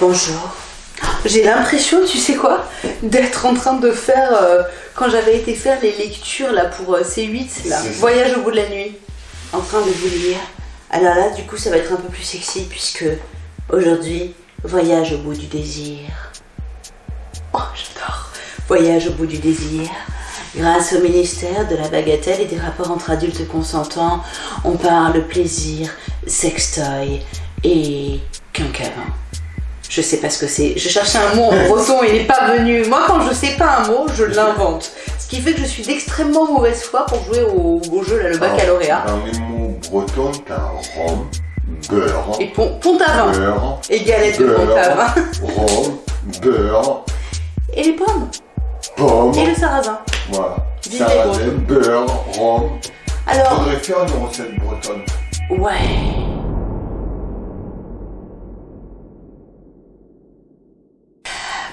Bonjour. J'ai l'impression, tu sais quoi, d'être en train de faire, euh, quand j'avais été faire les lectures là pour euh, C8, là. Voyage au bout de la nuit, en train de vous lire. Alors là, du coup, ça va être un peu plus sexy puisque aujourd'hui, Voyage au bout du désir. Oh, j'adore. Voyage au bout du désir. Grâce au ministère de la bagatelle et des rapports entre adultes consentants, on parle plaisir, sextoy et quinquavin. Je sais pas ce que c'est. Je cherchais un mot en breton et il n'est pas venu. Moi, quand je sais pas un mot, je l'invente. Ce qui fait que je suis d'extrêmement mauvaise foi pour jouer au, jeu, là, le baccalauréat. Dans les mots bretons, t'as rhum, beurre, Et pont, pont à vin. beurre, Et galette de pont à vin. rhum, beurre, Et les pommes. pomme, Et le sarrasin. voilà. Vive Sarrasin, beurre, rhum. Alors, Faudrait faire une recette bretonne. ouais.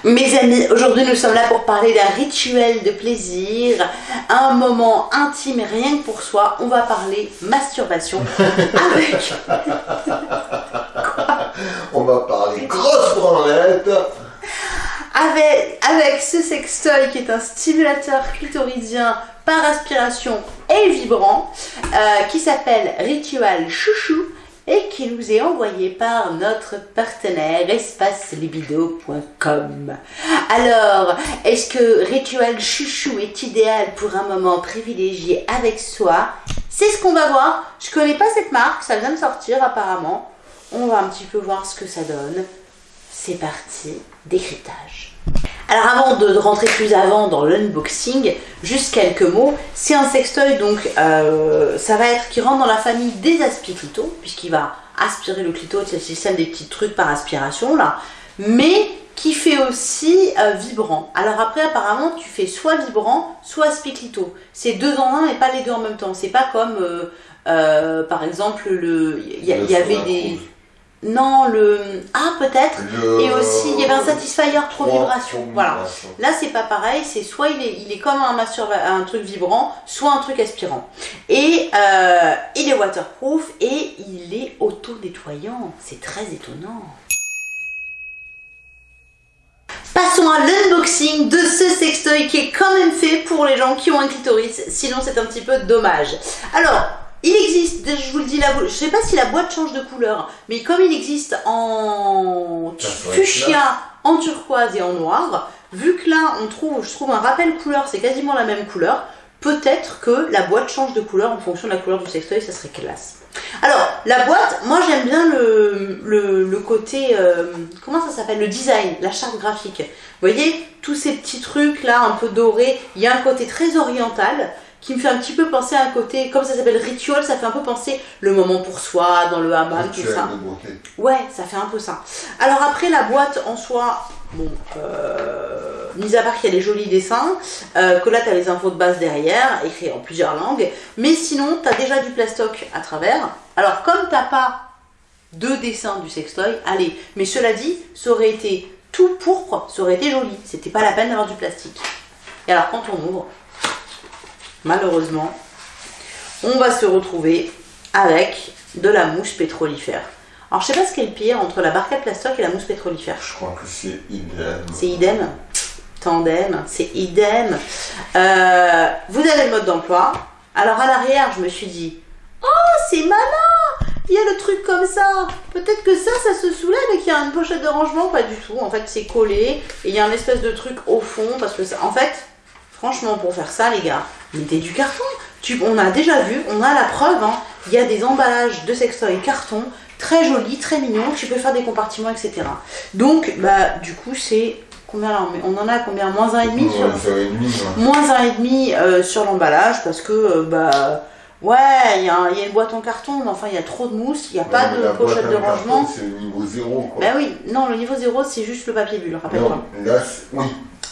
Mes amis, aujourd'hui nous sommes là pour parler d'un rituel de plaisir, un moment intime et rien que pour soi. On va parler masturbation avec On va parler grosse branlette. avec, avec ce sextoy qui est un stimulateur clitoridien par aspiration et vibrant euh, qui s'appelle Ritual Chouchou et qui nous est envoyé par notre partenaire espacelibido.com. Alors, est-ce que Ritual Chouchou est idéal pour un moment privilégié avec soi? C'est ce qu'on va voir. Je connais pas cette marque, ça vient de sortir apparemment. On va un petit peu voir ce que ça donne. C'est parti, décryptage. Alors avant de rentrer plus avant dans l'unboxing, juste quelques mots. C'est un sextoy donc euh, ça va être qui rentre dans la famille des aspiclito puisqu'il va aspirer le clito, c'est le système des petits trucs par aspiration là, mais qui fait aussi euh, vibrant. Alors après apparemment tu fais soit vibrant, soit aspiclito. C'est deux en un et pas les deux en même temps. C'est pas comme euh, euh, par exemple le il y, a- il y avait des non le ah peut-être Le- et aussi, il y avait un satisfier trop vibration. trop Voilà. vibration. Là, c'est pas pareil. C'est soit il est, il est comme un, un truc vibrant, soit un truc aspirant. Et euh, il est waterproof et il est auto-nettoyant. C'est très étonnant. Passons à l'unboxing de ce sextoy qui est quand même fait pour les gens qui ont un clitoris. Sinon, c'est un petit peu dommage. Alors, il existe, je vous le dis, la, je sais pas si la boîte change de couleur, mais comme il existe en ferait fuchsia, en turquoise et en noir, vu que là on trouve, je trouve un rappel couleur, c'est quasiment la même couleur, peut-être que la boîte change de couleur en fonction de la couleur du sextoy, ça serait classe. Alors, la boîte, moi j'aime bien le, le, le côté, euh, comment ça s'appelle, le design, la charte graphique. Vous voyez, tous ces petits trucs là, un peu dorés, il y a un côté très oriental qui me fait un petit peu penser à un côté, comme ça s'appelle ritual, ça fait un peu penser le moment pour soi, dans le hammam, tout Rituel ça. Ouais, ça fait un peu ça. Alors après, la boîte en soi, bon, euh, mis à part qu'il y a les jolis dessins, euh, que là, tu as les infos de base derrière, écrits en plusieurs langues, mais sinon, tu as déjà du plastoc à travers. Alors, comme t'as pas de dessin du sextoy, allez, mais cela dit, ça aurait été tout pourpre, ça aurait été joli. C'était pas la peine d'avoir du plastique. Et alors, quand on ouvre, malheureusement, on va se retrouver avec de la mousse pétrolifère. Alors je sais pas ce qu'est le pire entre la barquette plastoc et la mousse pétrolifère. Je crois que c'est idem. C'est idem. Tandem, c'est idem. Euh, vous avez le mode d'emploi. Alors à l'arrière, je me suis dit, oh c'est malin Il y a le truc comme ça. Peut-être que ça, ça se soulève et qu'il y a une pochette de rangement. Pas du tout. En fait, c'est collé et il y a un espèce de truc au fond parce que ça, en fait, franchement, pour faire ça, les gars, du carton. Tu, on a déjà vu, on a la preuve. hein. Il y a des emballages de sextoy carton très jolis, très mignons. Tu peux faire des compartiments, etc. Donc, bah, du coup, c'est combien là on en a combien Moins un et demi sur moins un et demi euh, sur l'emballage parce que euh, bah ouais il y, a y une boîte en carton mais enfin il y a trop de mousse il n'y a pas Ouais, de pochette de rangement C'est le niveau zéro, quoi. bah oui non le niveau 0 c'est juste le papier bulle rappelle-toi là, oui,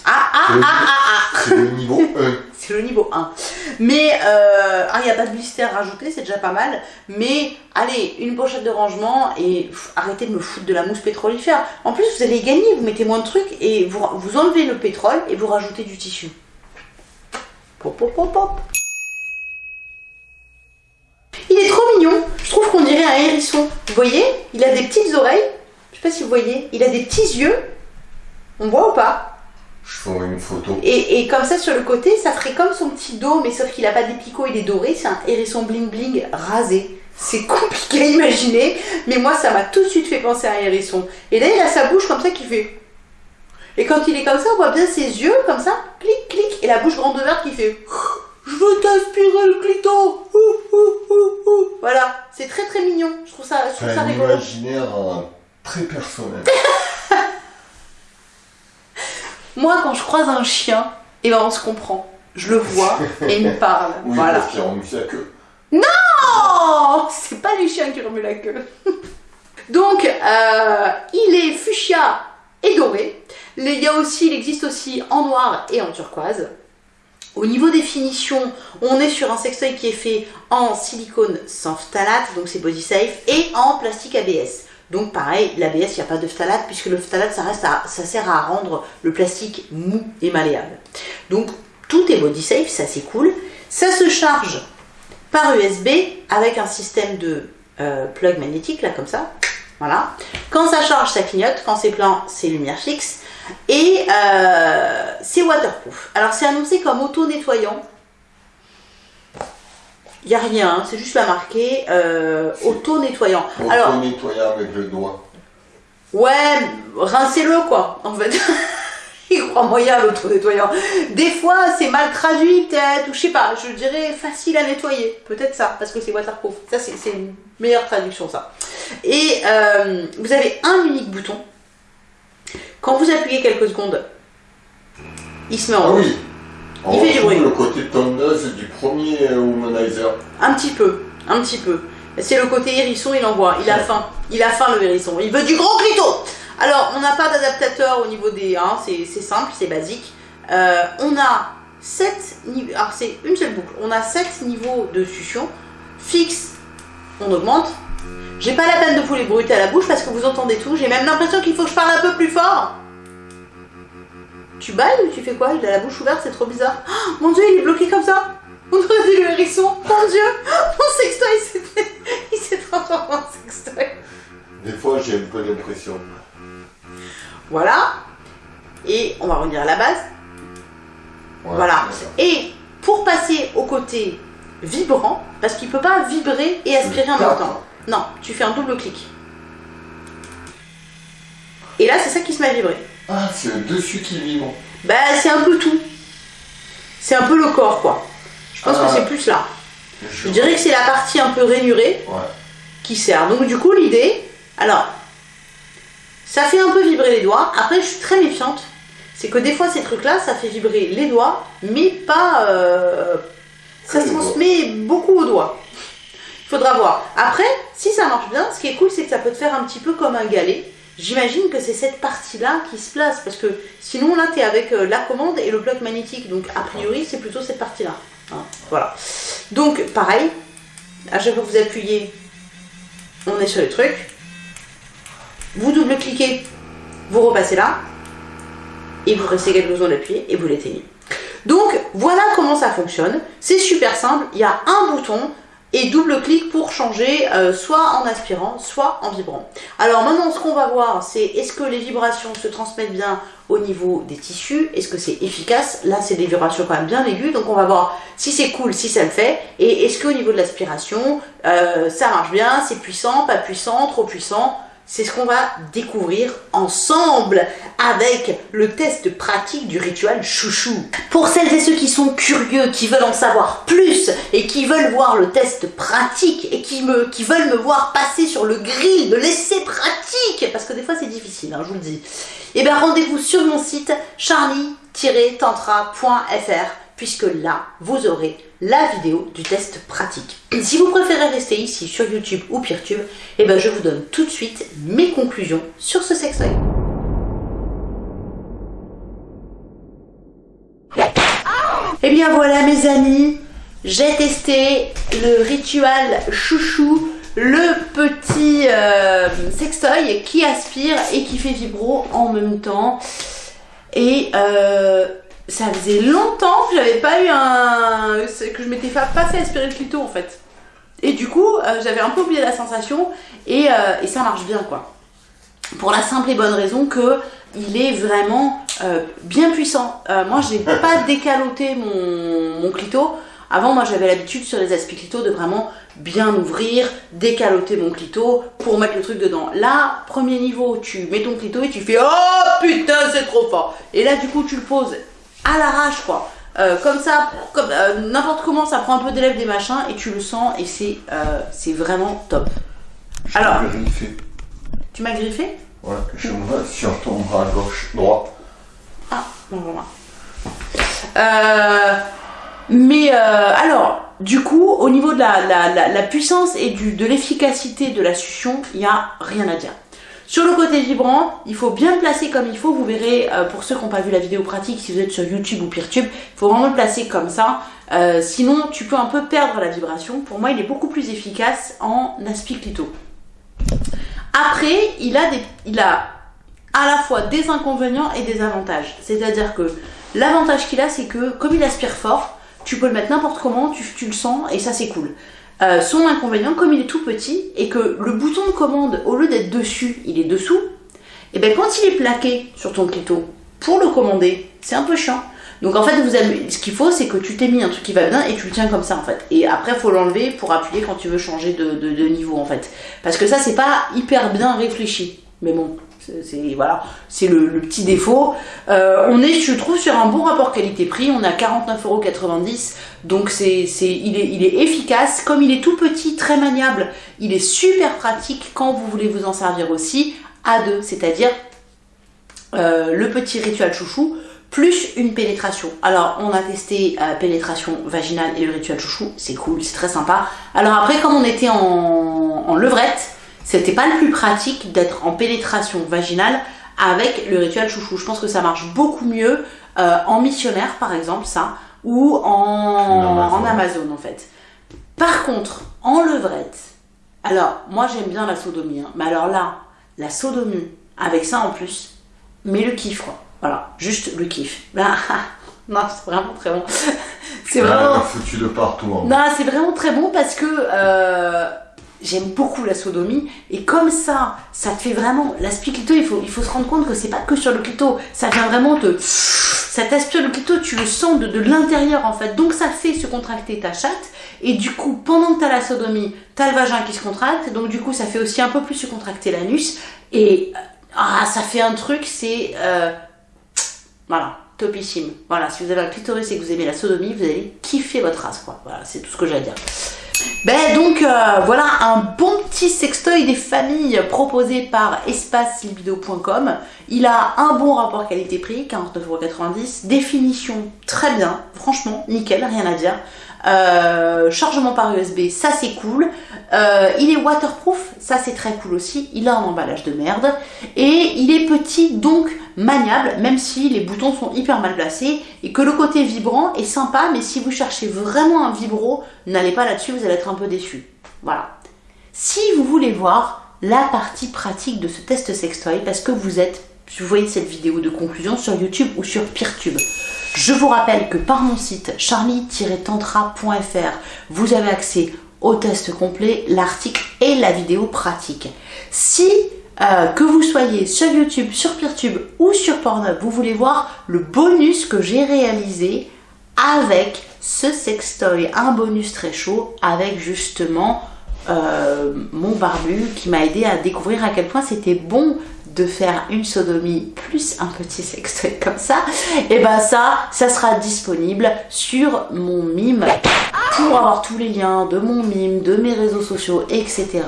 ah ah ah ah ah c'est le niveau 1. C'est le niveau 1 mais euh, ah il n'y a pas de blister rajouté c'est déjà pas mal mais allez une pochette de rangement et arrêtez de me foutre de la mousse pétrolifère en plus vous allez gagner vous mettez moins de trucs et vous, vous enlevez le pétrole et vous rajoutez du tissu pop pop pop pop Il est trop mignon. Je trouve qu'on dirait un hérisson. Vous voyez? Il a des petites oreilles. Je sais pas si vous voyez, il a des petits yeux. On voit ou pas? Je ferai une photo. et, et comme ça sur le côté, ça ferait comme son petit dos, mais sauf qu'il a pas des picots, il est doré. C'est un hérisson bling bling rasé. C'est compliqué à imaginer, mais moi ça m'a tout de suite fait penser à un hérisson. Et là il a sa bouche comme ça qui fait. Et quand il est comme ça, on voit bien ses yeux comme ça, clic clic, et la bouche grande ouverte qui fait. Je veux t'aspirer le clito. Ouh, ouh, ouh, ouh. Voilà, c'est très très mignon. Je trouve ça, je trouve ça un rigolo. imaginaire euh, très personnel. Moi, quand je croise un chien, et ben on se comprend. Je le vois et il me parle. Oui, voilà. remue sa queue. Oh, c'est pas les chiens qui remuent la queue. Donc, euh, il est fuchsia et doré. Il y a aussi, il existe aussi en noir et en turquoise. Au niveau des finitions, on est sur un sextoy qui est fait en silicone sans phtalate, donc c'est body safe, et en plastique ABS. Donc pareil, l'ABS, il n'y a pas de phtalate, puisque le phtalate, ça, sert à rendre le plastique mou et malléable. Donc tout est body safe, ça c'est cool. Ça se charge par USB avec un système de euh, plug magnétique, là comme ça. Voilà. Quand ça charge, ça clignote. Quand c'est plein, c'est lumière fixe. Et euh, c'est waterproof. Alors c'est annoncé comme auto-nettoyant. Il n'y a rien, hein, c'est juste la marqué euh, auto-nettoyant. Nettoyer avec le doigt. Ouais, rincez-le quoi, en fait. Il croit moyen l'auto-nettoyant. Des fois, c'est mal traduit peut-être, ou je sais pas, je dirais facile à nettoyer. Peut-être ça, parce que c'est waterproof. Ça, c'est c'est une meilleure traduction, ça. Et euh, vous avez un unique bouton. Quand vous appuyez quelques secondes, il se met en Ah rouge. oui. Il fait bruit. le côté tondeuse du premier euh, womanizer. Un petit peu, un petit peu. C'est le côté hérisson, il envoie. Il a faim. Il a faim le hérisson. Il veut du gros clito. Alors, on n'a pas d'adaptateur au niveau des. Hein, c'est c'est simple, c'est basique. Euh, on a 7 niveaux. Alors, c'est une seule boucle. On a 7 niveaux de succion. Fixe, on augmente. J'ai pas la peine de vous les bruiter à la bouche parce que vous entendez tout. J'ai même l'impression qu'il faut que je parle un peu plus fort. Tu bailles ou tu fais quoi? Il a la bouche ouverte, c'est trop bizarre. Oh, mon dieu, il est bloqué comme ça. On dirait le hérisson. Mon dieu, mon sextoy, s'est- il s'est transformé en sextoy. Des fois, j'ai un peu l'impression. Voilà. Et on va revenir à la base. Ouais, Voilà. Et pour passer au côté vibrant, parce qu'il peut pas vibrer et aspirer en même temps. Non, tu fais un double clic. Et là, c'est ça qui se met à vibrer. Ah, c'est le dessus qui vibre. Bah, c'est un peu tout. C'est un peu le corps, quoi. Je pense Ah. que c'est plus là. Je Je dirais que c'est la partie un peu rainurée Ouais. qui sert. Donc du coup, l'idée, alors, ça fait un peu vibrer les doigts. Après, je suis très méfiante. C'est que des fois, ces trucs-là, ça fait vibrer les doigts, mais pas... euh, ça se transmet beaucoup aux doigts. Il faudra voir. Après, si ça marche bien, ce qui est cool, c'est que ça peut te faire un petit peu comme un galet. J'imagine que c'est cette partie-là qui se place, parce que sinon, là, tu es avec euh, la commande et le bloc magnétique. Donc, a priori, c'est plutôt cette partie-là. Hein, voilà. Donc, pareil, à chaque fois que vous appuyez, on est sur les trucs. Vous double-cliquez, vous repassez là, et vous restez quelques secondes appuyé et vous l'éteignez. Donc voilà comment ça fonctionne. C'est super simple. Il y a un bouton et double-clic pour changer euh, soit en aspirant, soit en vibrant. Alors maintenant, ce qu'on va voir, c'est est-ce que les vibrations se transmettent bien au niveau des tissus? Est-ce que c'est efficace? Là, c'est des vibrations quand même bien aiguës, donc on va voir si c'est cool, si ça le fait. Et est-ce qu'au niveau de l'aspiration, euh, ça marche bien C'est puissant, pas puissant, trop puissant? C'est ce qu'on va découvrir ensemble avec le test pratique du rituel chouchou. Pour celles et ceux qui sont curieux, qui veulent en savoir plus et qui veulent voir le test pratique et qui, me, qui veulent me voir passer sur le grill de l'essai pratique, parce que des fois c'est difficile, hein, je vous le dis, et bien rendez-vous sur mon site charlie-tantra.fr puisque là, vous aurez la vidéo du test pratique. Si vous préférez rester ici sur YouTube ou Peertube, eh ben je vous donne tout de suite mes conclusions sur ce sextoy. Eh bien voilà mes amis, j'ai testé le rituel chouchou, le petit euh, sextoy qui aspire et qui fait vibro en même temps. Et euh, ça faisait longtemps que j'avais pas eu un. que je m'étais pas fait aspirer le clito en fait. Et du coup, euh, j'avais un peu oublié la sensation et, euh, et ça marche bien quoi. pour la simple et bonne raison que il est vraiment euh, bien puissant. Moi, j'ai pas décaloté mon, mon clito. Avant, moi, j'avais l'habitude sur les aspects clito de vraiment bien ouvrir, décaloter mon clito pour mettre le truc dedans. Là, premier niveau, tu mets ton clito et tu fais « Oh putain, c'est trop fort !» Et là, du coup, tu le poses à l'arrache, quoi. Euh, comme ça, comme n'importe comment, ça prend un peu d'élève des machins et tu le sens et c'est c'est vraiment top. Je Alors. t'ai griffé. Tu m'as griffé? Ouais, je me vois sur ton bras gauche, droit. Ah, bon. Euh, mais euh, alors, du coup, au niveau de la, la, la, la puissance et du, de l'efficacité de la succion, il n'y a rien à dire. Sur le côté vibrant, il faut bien le placer comme il faut. Vous verrez, euh, pour ceux qui n'ont pas vu la vidéo pratique, si vous êtes sur YouTube ou Peertube, il faut vraiment le placer comme ça. Euh, sinon, tu peux un peu perdre la vibration. Pour moi, il est beaucoup plus efficace en aspiclito. Après, il a, à la fois des inconvénients et des avantages. C'est-à-dire que l'avantage qu'il a, c'est que comme il aspire fort, tu peux le mettre n'importe comment, tu, tu, le sens et ça c'est cool. Euh, son inconvénient, comme il est tout petit et que le bouton de commande, au lieu d'être dessus, il est dessous, et bien quand il est plaqué sur ton clito, pour le commander, c'est un peu chiant. Donc en fait, vous avez, ce qu'il faut, c'est que tu t'es mis un truc qui va bien et tu le tiens comme ça en fait. Et après, il faut l'enlever pour appuyer quand tu veux changer de, de, de, niveau en fait. Parce que ça, c'est pas hyper bien réfléchi. Mais bon, c'est voilà, c'est le, petit défaut. Euh, on est, je trouve, sur un bon rapport qualité-prix. On a 49,90€. Donc c'est, il est, il est efficace. Comme il est tout petit, très maniable, il est super pratique quand vous voulez vous en servir aussi à deux. C'est-à-dire euh, le petit rituel chouchou plus une pénétration. Alors, on a testé euh, pénétration vaginale et le rituel chouchou, c'est cool, c'est très sympa. Alors après, comme on était en levrette, c'était pas le plus pratique d'être en pénétration vaginale avec le rituel chouchou. Je pense que ça marche beaucoup mieux euh, en missionnaire, par exemple, ça, ou en Amazon. en Amazon, en fait. Par contre, en levrette, alors, moi j'aime bien la sodomie, hein, mais alors là, la sodomie, avec ça en plus, mais le kiff, quoi. Voilà, juste le kiff. Là, non, c'est vraiment très bon. c'est vraiment. foutu de partout. Hein. Non, c'est vraiment très bon parce que euh, j'aime beaucoup la sodomie et comme ça, ça te fait vraiment. L'aspect clito, il faut, il faut se rendre compte que c'est pas que sur le clito, ça vient vraiment te. Ça t'aspire le clito, tu le sens de, de l'intérieur en fait. Donc ça fait se contracter ta chatte et du coup, pendant que tu as la sodomie, tu as le vagin qui se contracte, donc du coup, ça fait aussi un peu plus se contracter l'anus et. Ah, ça fait un truc, c'est. Euh, voilà, topissime. Voilà, si vous avez un clitoris et que vous aimez la sodomie, vous allez kiffer votre race, quoi. Voilà, c'est tout ce que j'ai à dire. Ben donc euh, voilà un bon petit sextoy des familles proposé par espacelibido.com. Il a un bon rapport qualité-prix, 49,90€. Définition très bien, franchement nickel, rien à dire. Euh, chargement par USB, ça c'est cool. Euh, il est waterproof, ça c'est très cool aussi. Il a un emballage de merde. Et il est petit, donc maniable, même si les boutons sont hyper mal placés. Et que le côté vibrant est sympa, mais si vous cherchez vraiment un vibro, n'allez pas là-dessus, vous allez être un peu déçu. Voilà. Si vous voulez voir la partie pratique de ce test sextoy, parce que vous êtes, vous voyez cette vidéo de conclusion sur YouTube ou sur Peertube, je vous rappelle que par mon site charlie-tantra.fr, vous avez accès au test complet, l'article et la vidéo pratique. Si euh, que vous soyez sur YouTube, sur Peertube ou sur Pornhub, vous voulez voir le bonus que j'ai réalisé avec ce sextoy, un bonus très chaud avec justement euh, mon barbu qui m'a aidé à découvrir à quel point c'était bon de faire une sodomie plus un petit sextoy comme ça, et ben ça, ça sera disponible sur mon mime pour avoir tous les liens de mon mime, de mes réseaux sociaux, etc.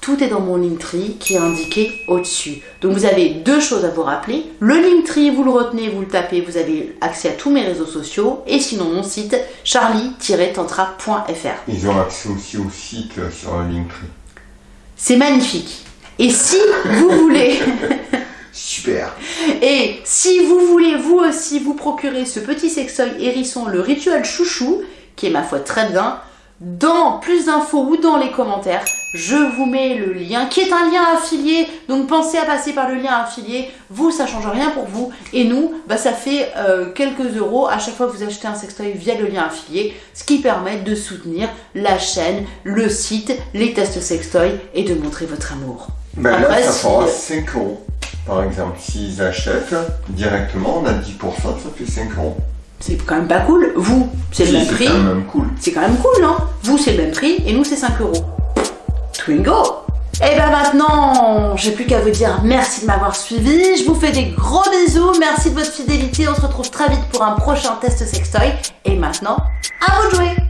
Tout est dans mon Linktree qui est indiqué au-dessus. Donc vous avez deux choses à vous rappeler. Le Linktree, vous le retenez, vous le tapez, vous avez accès à tous mes réseaux sociaux. Et sinon mon site, charlie-tantra.fr. Ils ont accès aussi au site euh, sur le Linktree. C'est magnifique. Et si vous voulez... Super. Et si vous voulez vous aussi vous procurer ce petit sextoy hérisson, le rituel chouchou, qui est ma foi très bien, dans plus d'infos ou dans les commentaires, je vous mets le lien qui est un lien affilié. Donc pensez à passer par le lien affilié. Vous, ça change rien pour vous. Et nous, bah, ça fait euh, quelques euros à chaque fois que vous achetez un sextoy via le lien affilié. Ce qui permet de soutenir la chaîne, le site, les tests sextoy et de montrer votre amour. Ben Après, là, ça si- fera 5 euros. Par exemple, s'ils achètent directement, on a 10%, ça fait 5 euros. C'est quand même pas cool. Vous, c'est le même c'est prix. quand même cool. C'est quand même cool, non? Vous, c'est le même prix et nous, c'est 5 euros. Twingo Et ben maintenant, j'ai plus qu'à vous dire merci de m'avoir suivi. Je vous fais des gros bisous. Merci de votre fidélité. On se retrouve très vite pour un prochain test sextoy. Et maintenant, à vous de jouer